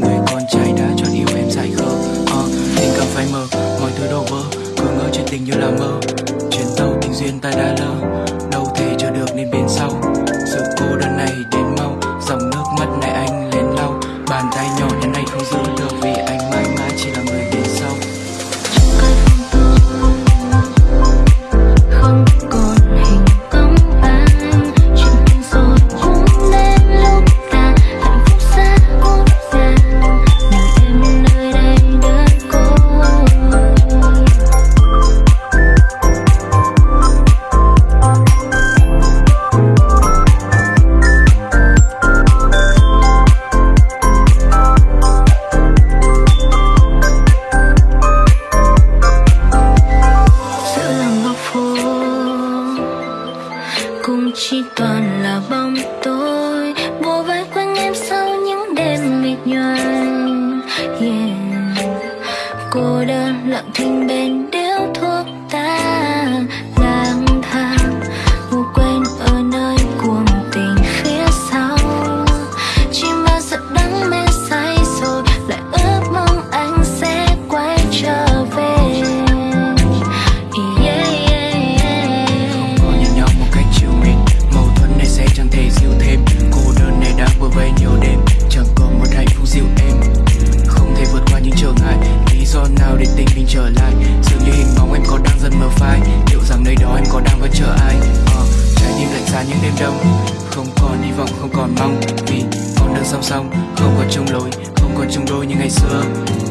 người con trai đã chọn yêu em dài khờ. Uh, tình cảm phai mờ mọi thứ đổ vỡ cứ ngỡ chuyện tình như là mơ. Chuyến tàu tình duyên ta đã lỡ. đơn lặng thinh bên những đêm đông. Không còn hy vọng, không còn mong Vì con đường song song, không còn chung lối Không còn chung đôi như ngày xưa.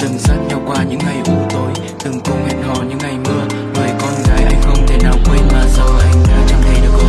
Từng dắt nhau qua những ngày u tối Từng cùng hẹn hò những ngày mưa. Người con gái anh không thể nào quên Mà giờ anh đã chẳng thấy được cô